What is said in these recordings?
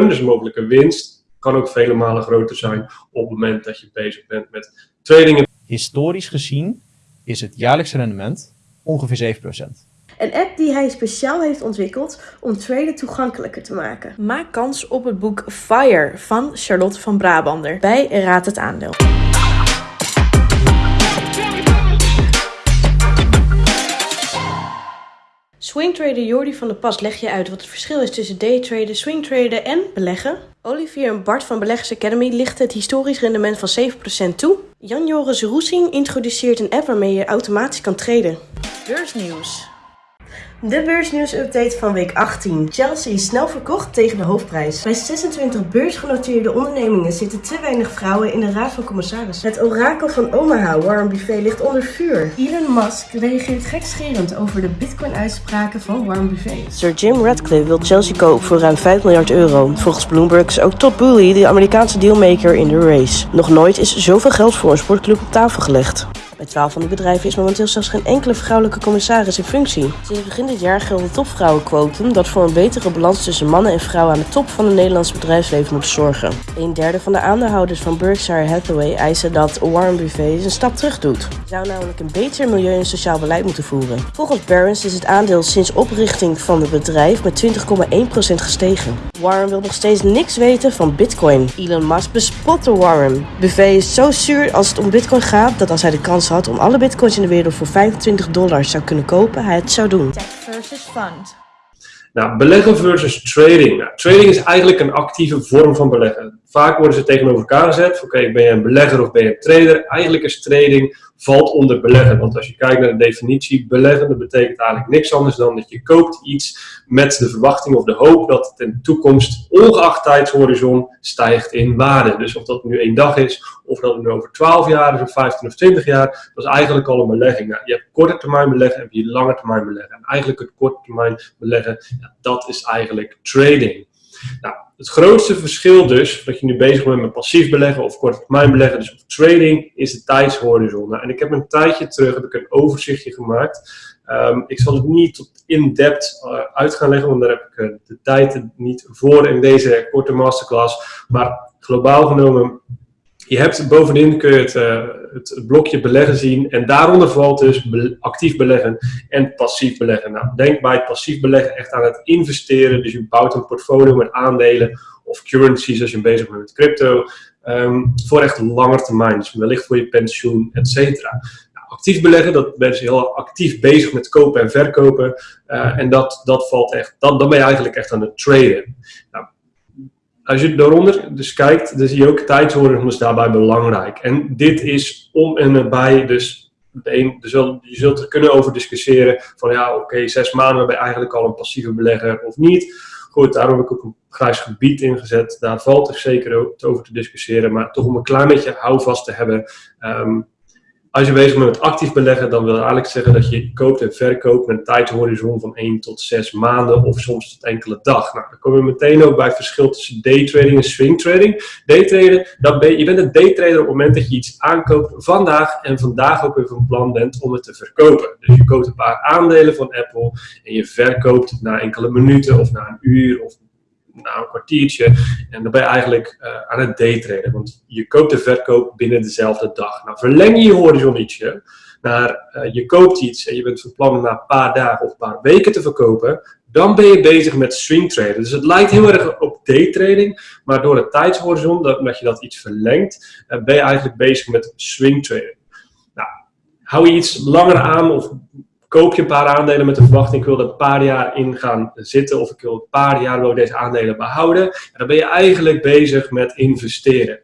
Dus mogelijke winst kan ook vele malen groter zijn op het moment dat je bezig bent met trading. Historisch gezien is het jaarlijkse rendement ongeveer 7%. Een app die hij speciaal heeft ontwikkeld om traden toegankelijker te maken. Maak kans op het boek Fire van Charlotte van Brabander bij Raad het Aandeel. Swingtrader Jordi van der Pas leg je uit wat het verschil is tussen daytraden, swingtraden en beleggen. Olivier en Bart van Beleggers Academy lichten het historisch rendement van 7% toe. Jan-Joris Roesing introduceert een app waarmee je automatisch kan traden. Beursnieuws. De beursnieuws-update van week 18. Chelsea is snel verkocht tegen de hoofdprijs. Bij 26 beursgenoteerde ondernemingen zitten te weinig vrouwen in de raad van commissarissen. Het orakel van Omaha, Warren Buffet, ligt onder vuur. Elon Musk reageert gekscherend over de bitcoin-uitspraken van Warren Buffet. Sir Jim Radcliffe wil Chelsea kopen voor ruim 5 miljard euro. Volgens Bloomberg is ook Todd Boehly de Amerikaanse dealmaker in de race. Nog nooit is zoveel geld voor een sportclub op tafel gelegd. Bij 12 van die bedrijven is momenteel zelfs geen enkele vrouwelijke commissaris in functie. Sinds begin dit jaar geldt het topvrouwenquotum dat voor een betere balans tussen mannen en vrouwen aan de top van het Nederlandse bedrijfsleven moet zorgen. Een derde van de aandeelhouders van Berkshire Hathaway eisen dat Warren Buffett een stap terug doet. Hij zou namelijk een beter milieu- en sociaal beleid moeten voeren. Volgens Barron's is het aandeel sinds oprichting van het bedrijf met 20,1% gestegen. Warren wil nog steeds niks weten van bitcoin. Elon Musk bespotte Warren. Buffett is zo zuur als het om bitcoin gaat dat als hij de kans had om alle bitcoins in de wereld voor 25 dollar zou kunnen kopen, hij het zou doen. Tech versus fund. Nou, beleggen versus trading. Nou, trading is eigenlijk een actieve vorm van beleggen. Vaak worden ze tegenover elkaar gezet. Oké, ben je een belegger of ben je een trader? Eigenlijk is trading valt onder beleggen. Want als je kijkt naar de definitie, beleggen, dat betekent eigenlijk niks anders dan dat je koopt iets met de verwachting of de hoop dat het in de toekomst, ongeacht tijdshorizon, stijgt in waarde. Dus of dat nu één dag is, of dat het nu over 12 jaar is, of 15 of 20 jaar, dat is eigenlijk al een belegging. Nou, je hebt korte termijn beleggen en je lange termijn beleggen. En eigenlijk het korte termijn beleggen, dat is eigenlijk trading. Nou, het grootste verschil dus, dat je nu bezig bent met passief beleggen of korte termijn beleggen, dus of trading, is de tijdshorizon. Nou, en ik heb een tijdje terug heb ik een overzichtje gemaakt. Um, ik zal het niet tot in-depth uh, uit gaan leggen, want daar heb ik uh, de tijd niet voor in deze korte masterclass. Maar globaal genomen je hebt bovenin kun je het, uh, het, blokje beleggen zien en daaronder valt dus actief beleggen en passief beleggen. Nou, denk bij het passief beleggen echt aan het investeren. Dus je bouwt een portfolio met aandelen of currencies als je bezig bent met crypto. Um, voor echt lange termijn, dus wellicht voor je pensioen, et cetera. Nou, actief beleggen, dat ben je heel actief bezig met kopen en verkopen. Uh, en dat, dat valt echt, dat, dan ben je eigenlijk echt aan het traden. Nou, als je daaronder dus kijkt, dan zie je ook tijdshorizon is daarbij belangrijk. En dit is om en nabij, dus een, dus je zult er kunnen over discussiëren van ja, oké, zes maanden ben je eigenlijk al een passieve belegger of niet. Goed, daarom heb ik ook een grijs gebied ingezet. Daar valt er zeker over te discussiëren, maar toch om een klein beetje houvast te hebben. Um, als je bezig bent met actief beleggen, dan wil ik eigenlijk zeggen dat je koopt en verkoopt met een tijdhorizon van 1 tot 6 maanden of soms tot enkele dag. Nou, dan komen we meteen ook bij het verschil tussen daytrading en swingtrading. Daytraden, ben, je bent een daytrader op het moment dat je iets aankoopt vandaag en vandaag ook weer van plan bent om het te verkopen. Dus je koopt een paar aandelen van Apple en je verkoopt na enkele minuten of na een uur of na een kwartiertje. En dan ben je eigenlijk uh, aan het daytraden. Want je koopt en verkoopt binnen dezelfde dag. Nou, verleng je je horizon ietsje naar uh, je koopt iets en je bent van plan na een paar dagen of een paar weken te verkopen. Dan ben je bezig met swing traden. Dus het lijkt heel erg op daytrading. Maar door het tijdshorizon, dat, omdat je dat iets verlengt, uh, ben je eigenlijk bezig met swing trading. Nou, hou je iets langer aan of koop je een paar aandelen met de verwachting, ik wil er een paar jaar in gaan zitten of ik wil een paar jaar wil deze aandelen behouden. En dan ben je eigenlijk bezig met investeren.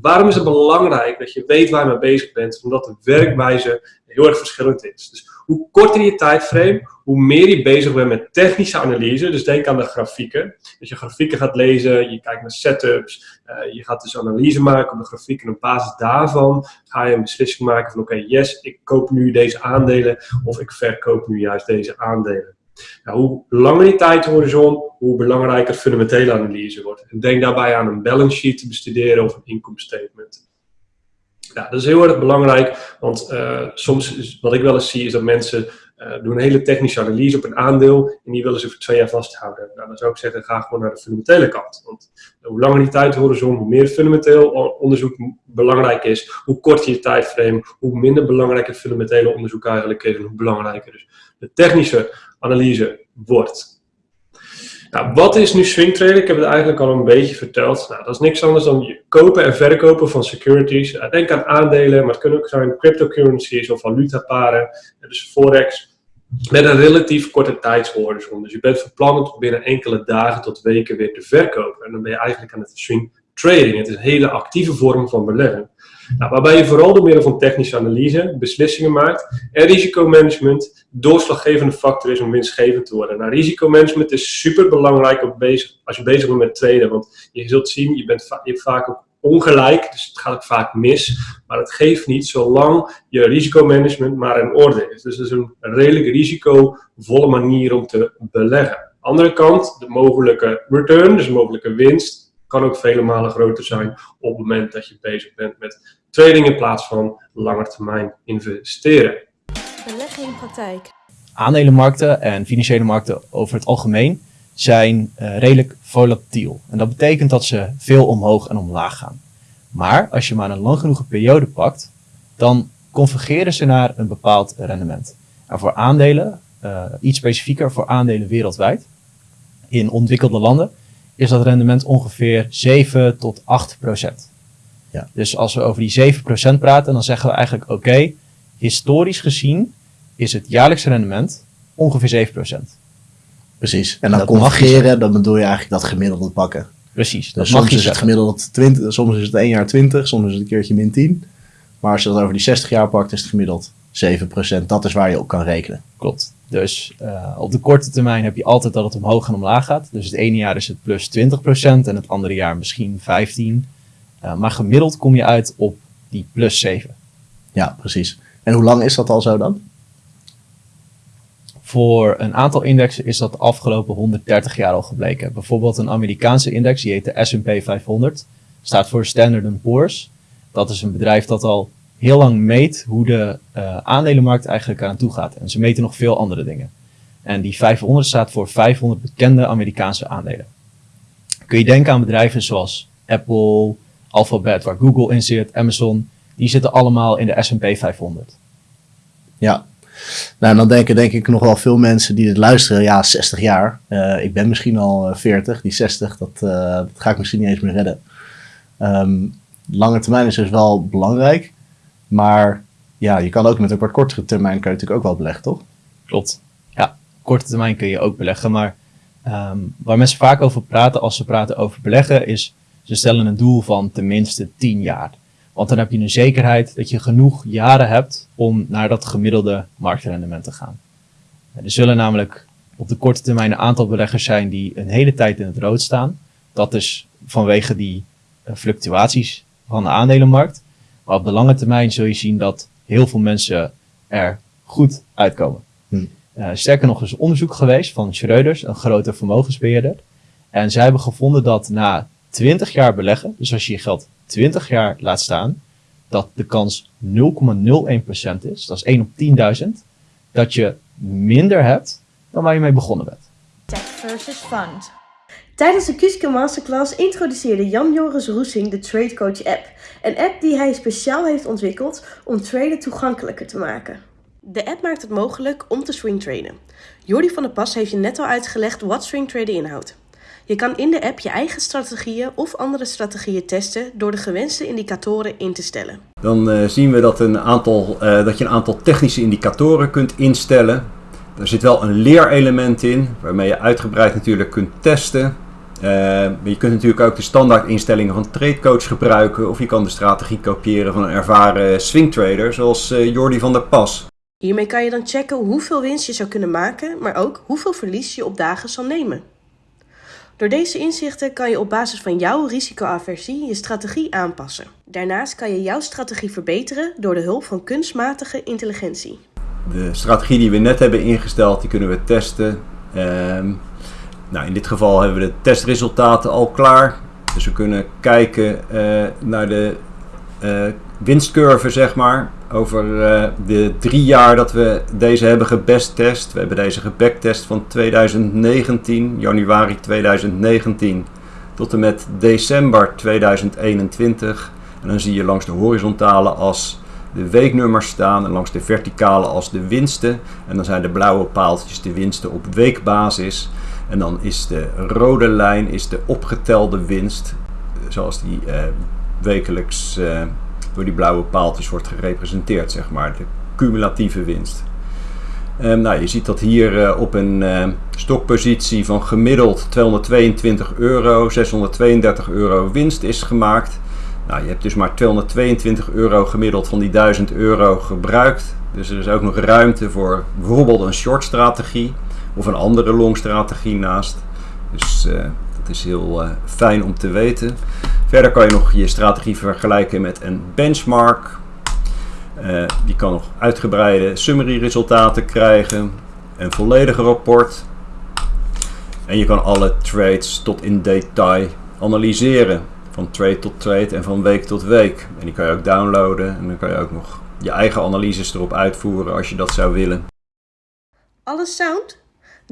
Waarom is het belangrijk dat je weet waar je mee bezig bent? Omdat de werkwijze heel erg verschillend is. Dus hoe korter je tijdframe, hoe meer je bezig bent met technische analyse. Dus denk aan de grafieken. Dat je grafieken gaat lezen, je kijkt naar setups, uh, je gaat dus analyse maken op de grafiek. En op basis daarvan ga je een beslissing maken van oké, yes, ik koop nu deze aandelen of ik verkoop nu juist deze aandelen. Nou, hoe langer die tijdhorizon, hoe belangrijker fundamentele analyse wordt. En denk daarbij aan een balance sheet te bestuderen of een income statement. Ja, dat is heel erg belangrijk, want uh, soms, wat ik wel eens zie, is dat mensen uh, doen een hele technische analyse op een aandeel en die willen ze voor twee jaar vasthouden. Nou, dan zou ik zeggen, ga gewoon naar de fundamentele kant. Want hoe langer die tijdhorizon, hoe meer fundamenteel onderzoek belangrijk is, hoe korter je tijdframe, hoe minder belangrijk het fundamentele onderzoek eigenlijk is en hoe belangrijker dus de technische analyse wordt. Nou, wat is nu swing trading? Ik heb het eigenlijk al een beetje verteld. Nou, dat is niks anders dan kopen en verkopen van securities. Denk aan aandelen, maar het kunnen ook zijn cryptocurrencies of valutaparen. Dus forex. Met een relatief korte tijdshorizon. Dus je bent verplant om binnen enkele dagen tot weken weer te verkopen. En dan ben je eigenlijk aan het swing trading. Het is een hele actieve vorm van beleggen. Nou, waarbij je vooral door middel van technische analyse beslissingen maakt en risicomanagement doorslaggevende factor is om winstgevend te worden. Nou, risicomanagement is super belangrijk als je bezig bent met traden, want je zult zien, je, bent je hebt vaak ook ongelijk, dus het gaat ook vaak mis, maar het geeft niet zolang je risicomanagement maar in orde is. Dus het is een redelijk risicovolle manier om te beleggen. Andere kant, de mogelijke return, dus de mogelijke winst, kan ook vele malen groter zijn op het moment dat je bezig bent met trading in plaats van termijn investeren. Beleggen in praktijk. Aandelenmarkten en financiële markten over het algemeen zijn uh, redelijk volatiel. En dat betekent dat ze veel omhoog en omlaag gaan. Maar als je maar een lang genoeg periode pakt, dan convergeren ze naar een bepaald rendement. En voor aandelen, uh, iets specifieker voor aandelen wereldwijd, in ontwikkelde landen, is dat rendement ongeveer 7 tot 8 procent. Ja. Dus als we over die 7 procent praten, dan zeggen we eigenlijk oké, historisch gezien is het jaarlijkse rendement ongeveer 7 procent. Precies. En dan convergeren, dan bedoel je eigenlijk dat gemiddelde pakken. Precies. Dus soms is het gemiddeld 20, soms is het 1 jaar 20, soms is het een keertje min 10. Maar als je dat over die 60 jaar pakt, is het gemiddeld 7%. Dat is waar je op kan rekenen. Klopt. Dus uh, op de korte termijn heb je altijd dat het omhoog en omlaag gaat. Dus het ene jaar is het plus 20% en het andere jaar misschien 15%. Uh, eh, maar gemiddeld kom je uit op die plus 7. Ja, precies. En hoe lang is dat al zo dan? Voor een aantal indexen is dat de afgelopen 130 jaar al gebleken. Bijvoorbeeld een Amerikaanse index, die heet de S&P 500, staat voor Standard Poor's. Dat is een bedrijf dat al heel lang meet hoe de uh, aandelenmarkt eigenlijk aan toe gaat. En ze meten nog veel andere dingen. En die 500 staat voor 500 bekende Amerikaanse aandelen. Kun je denken aan bedrijven zoals Apple, Alphabet, waar Google in zit, Amazon. Die zitten allemaal in de S&P 500. Ja, nou, dan denken denk ik nog wel veel mensen die dit luisteren, ja, 60 jaar. Uh, ik ben misschien al 40, die 60, dat, uh, dat ga ik misschien niet eens meer redden. Um, lange termijn is dus wel belangrijk. Maar ja, je kan ook met een wat kortere termijn kun je natuurlijk ook wel beleggen, toch? Klopt. Ja, korte termijn kun je ook beleggen. Maar um, waar mensen vaak over praten als ze praten over beleggen, is ze stellen een doel van tenminste 10 jaar. Want dan heb je een zekerheid dat je genoeg jaren hebt om naar dat gemiddelde marktrendement te gaan. Er zullen namelijk op de korte termijn een aantal beleggers zijn die een hele tijd in het rood staan. Dat is vanwege die uh, fluctuaties van de aandelenmarkt. Maar op de lange termijn zul je zien dat heel veel mensen er goed uitkomen. Hm. Uh, sterker nog, er is onderzoek geweest van Schreuders, een grote vermogensbeheerder. En zij hebben gevonden dat na 20 jaar beleggen, dus als je je geld 20 jaar laat staan, dat de kans 0,01% is, dat is 1 op 10.000, dat je minder hebt dan waar je mee begonnen bent. Tech versus fund. Tijdens de Kuske Masterclass introduceerde Jan-Joris Roesing de Trade Coach app. Een app die hij speciaal heeft ontwikkeld om traden toegankelijker te maken. De app maakt het mogelijk om te swing traden. Jordi van der Pas heeft je net al uitgelegd wat swing traden inhoudt. Je kan in de app je eigen strategieën of andere strategieën testen door de gewenste indicatoren in te stellen. Dan uh, zien we dat, een aantal, uh, dat je een aantal technische indicatoren kunt instellen. Er zit wel een leerelement in, waarmee je uitgebreid natuurlijk kunt testen. Uh, je kunt natuurlijk ook de standaard instellingen van TradeCoach gebruiken of je kan de strategie kopiëren van een ervaren swingtrader zoals uh, Jordi van der Pas. Hiermee kan je dan checken hoeveel winst je zou kunnen maken, maar ook hoeveel verlies je op dagen zal nemen. Door deze inzichten kan je op basis van jouw risicoaversie je strategie aanpassen. Daarnaast kan je jouw strategie verbeteren door de hulp van kunstmatige intelligentie. De strategie die we net hebben ingesteld, die kunnen we testen. Um, nou, in dit geval hebben we de testresultaten al klaar. Dus we kunnen kijken uh, naar de uh, winstcurve, zeg maar. over uh, de drie jaar dat we deze hebben gebesttest. We hebben deze gebacktest van 2019, januari 2019 tot en met december 2021. En dan zie je langs de horizontale as de weeknummers staan en langs de verticale as de winsten. En dan zijn de blauwe paaltjes de winsten op weekbasis. En dan is de rode lijn is de opgetelde winst, zoals die uh, wekelijks uh, door die blauwe paaltjes wordt gerepresenteerd, zeg maar, de cumulatieve winst. Um, nou, je ziet dat hier uh, op een stokpositie van gemiddeld 222 euro, 632 euro winst is gemaakt. Nou, je hebt dus maar 222 euro gemiddeld van die 1000 euro gebruikt. Dus er is ook nog ruimte voor bijvoorbeeld een short strategie of een andere long strategie naast. Dus uh, dat is heel fijn om te weten. Verder kan je nog je strategie vergelijken met een benchmark. Uh, die kan nog uitgebreide summary resultaten krijgen. Een volledige rapport. En je kan alle trades tot in detail analyseren. Van trade tot trade en van week tot week. En die kan je ook downloaden. En dan kan je ook nog je eigen analyses erop uitvoeren als je dat zou willen. Alles sound?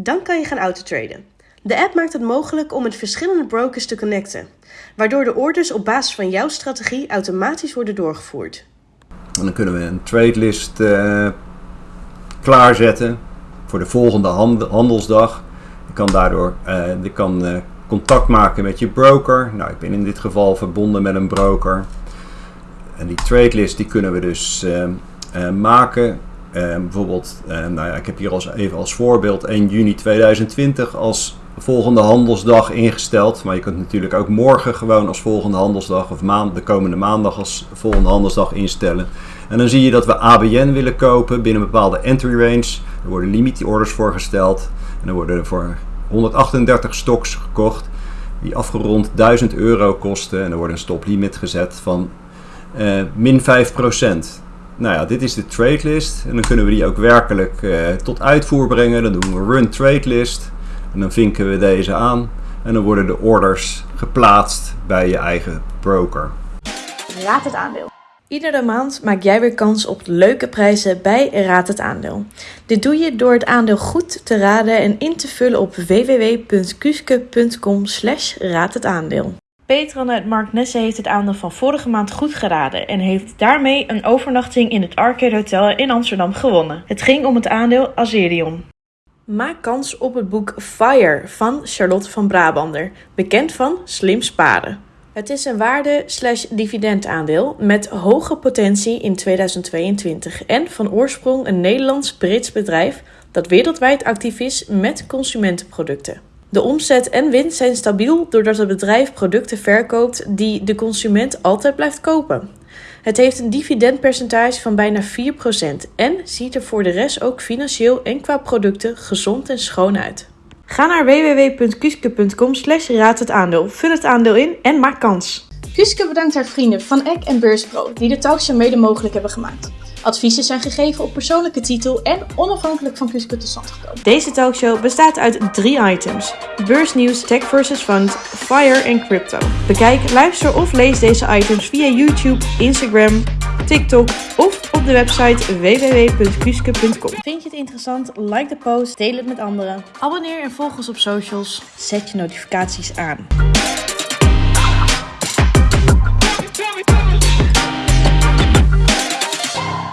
Dan kan je gaan autotraden. De app maakt het mogelijk om met verschillende brokers te connecten, waardoor de orders op basis van jouw strategie automatisch worden doorgevoerd. En dan kunnen we een tradelist uh, klaarzetten voor de volgende handelsdag. Je kan daardoor uh, je kan, uh, contact maken met je broker. Nou, ik ben in dit geval verbonden met een broker. En die tradelist die kunnen we dus maken. Bijvoorbeeld, nou ja, ik heb hier als, even als voorbeeld 1 juni 2020 als volgende handelsdag ingesteld. Maar je kunt natuurlijk ook morgen gewoon als volgende handelsdag of maand, de komende maandag als volgende handelsdag instellen. En dan zie je dat we ABN willen kopen binnen een bepaalde entry range. Er worden limit orders voorgesteld. En dan worden er voor 138 stocks gekocht die afgerond 1000 euro kosten. En er wordt een stoplimit gezet van uh, min 5%. Nou ja, dit is de trade list. En dan kunnen we die ook werkelijk uh, tot uitvoer brengen. Dan doen we run trade list. En dan vinken we deze aan en dan worden de orders geplaatst bij je eigen broker. Raad het aandeel. Iedere maand maak jij weer kans op leuke prijzen bij Raad het Aandeel. Dit doe je door het aandeel goed te raden en in te vullen op www.kuske.com slash. Petran uit Mark Nesse heeft het aandeel van vorige maand goed geraden en heeft daarmee een overnachting in het Arcade Hotel in Amsterdam gewonnen. Het ging om het aandeel Azerion. Maak kans op het boek Fire van Charlotte van Brabander, bekend van Slim Sparen. Het is een waarde-dividendaandeel met hoge potentie in 2022 en van oorsprong een Nederlands-Brits bedrijf dat wereldwijd actief is met consumentenproducten. De omzet en winst zijn stabiel doordat het bedrijf producten verkoopt die de consument altijd blijft kopen. Het heeft een dividendpercentage van bijna 4% en ziet er voor de rest ook financieel en qua producten gezond en schoon uit. Ga naar www.kuske.com slash raad het aandeel, vul het aandeel in en maak kans. Kuske bedankt haar vrienden van Eck en Beurspro die de talkshow mede mogelijk hebben gemaakt. Adviezen zijn gegeven op persoonlijke titel en onafhankelijk van Kuske tot stand gekomen. Deze talkshow bestaat uit drie items. Beursnieuws, tech versus fund, fire en crypto. Bekijk, luister of lees deze items via YouTube, Instagram, TikTok of op de website www.kuske.com. Vind je het interessant? Like de post, deel het met anderen. Abonneer en volg ons op socials. Zet je notificaties aan.